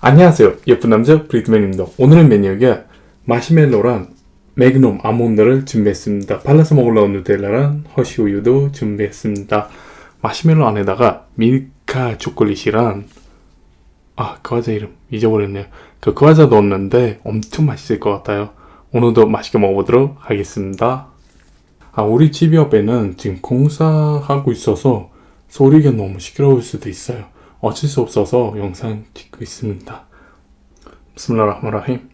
안녕하세요. 예쁜 남자 브리트맨입니다. 오늘의 메뉴가 마시멜로랑 매그넘 아몬드를 준비했습니다. 발라서 먹으려는 누텔라랑 허쉬우유도 준비했습니다. 마시멜로 안에다가 밀카 초콜릿이랑 아그 과자 이름 잊어버렸네요. 그 과자 넣었는데 엄청 맛있을 것 같아요. 오늘도 맛있게 먹어보도록 하겠습니다. 아 우리 집 옆에는 지금 공사하고 있어서 소리가 너무 시끄러울 수도 있어요 어쩔 수 없어서 영상 찍고 있습니다. 비스밀라흐마라힘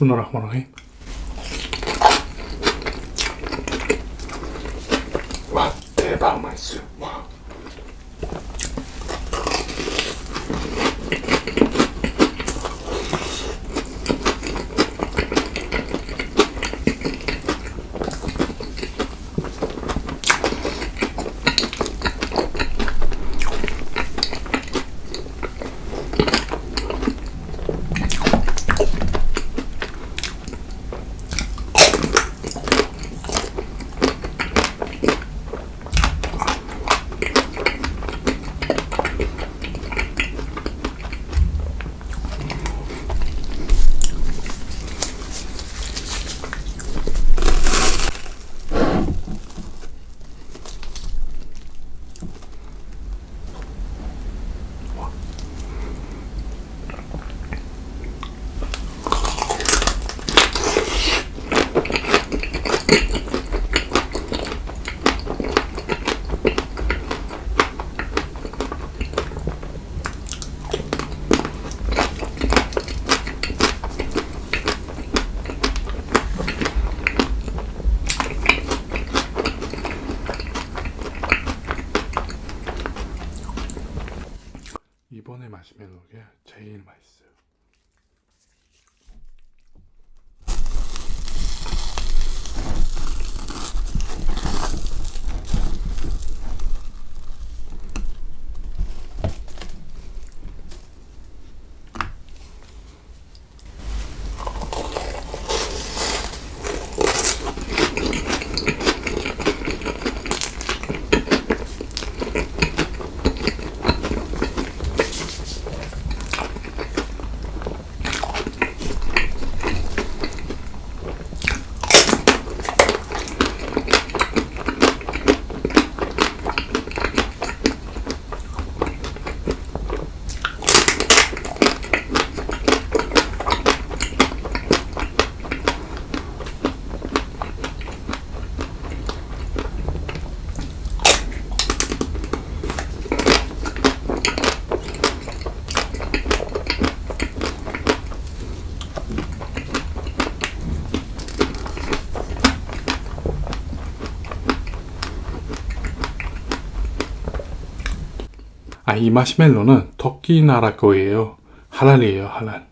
비스밀라 Yes. 아, 이 마시멜로는 터키 나라 거예요. 할랄이에요, 할랄.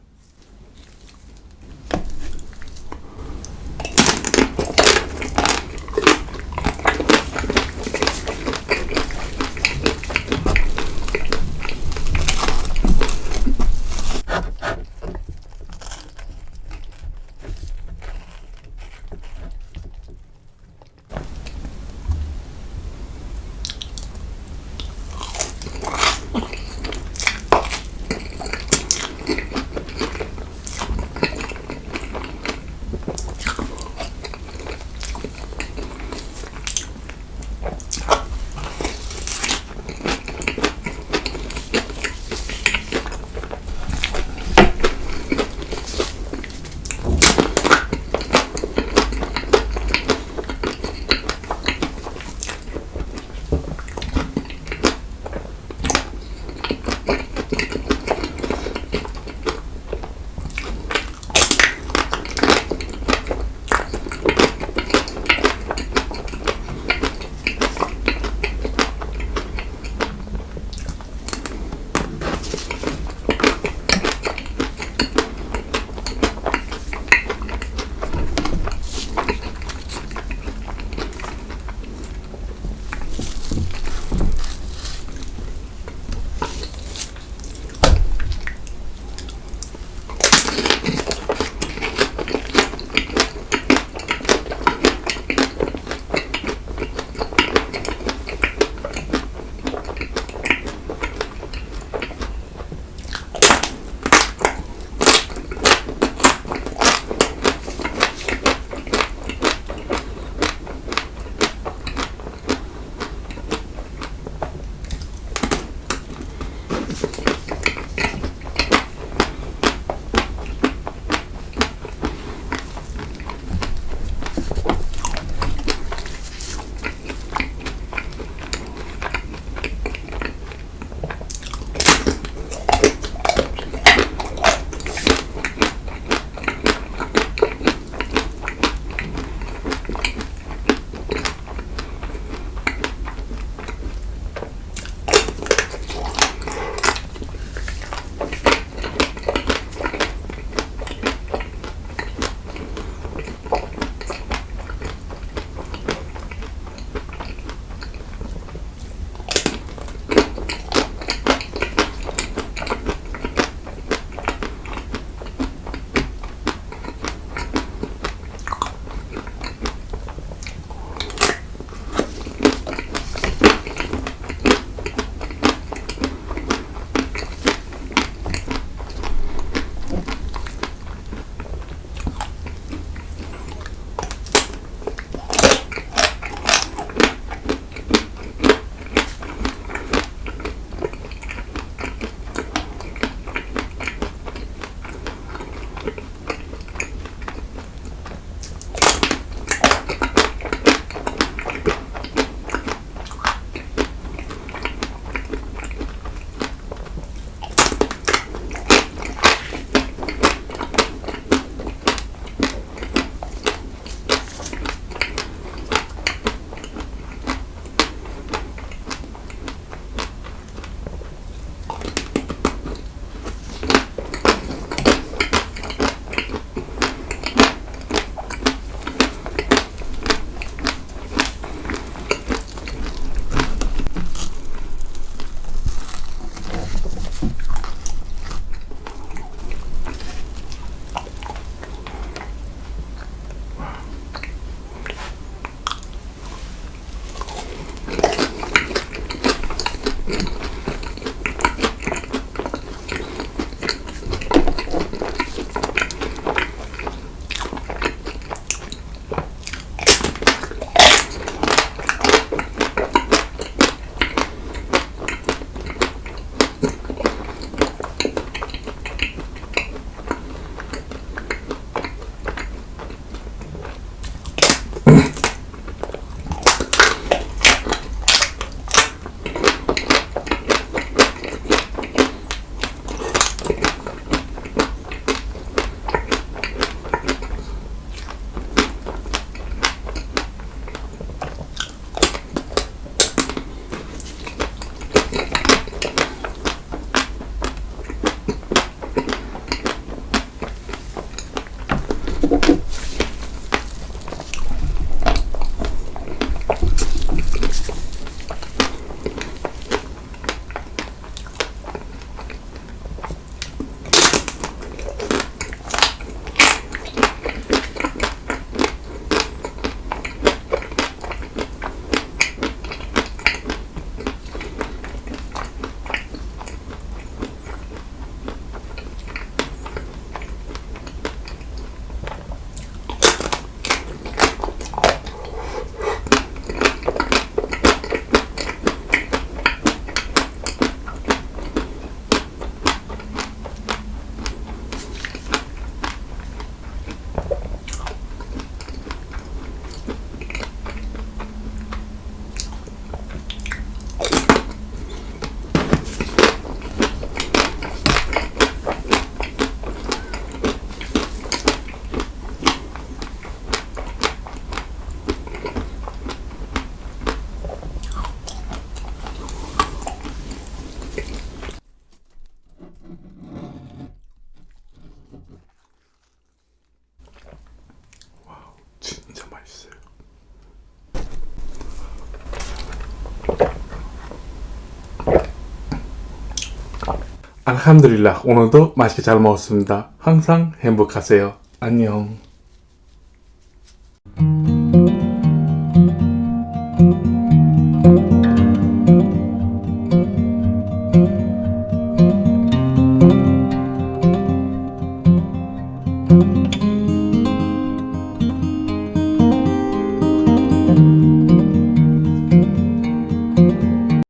알함드릴라 오늘도 맛있게 잘 먹었습니다. 항상 행복하세요. 안녕.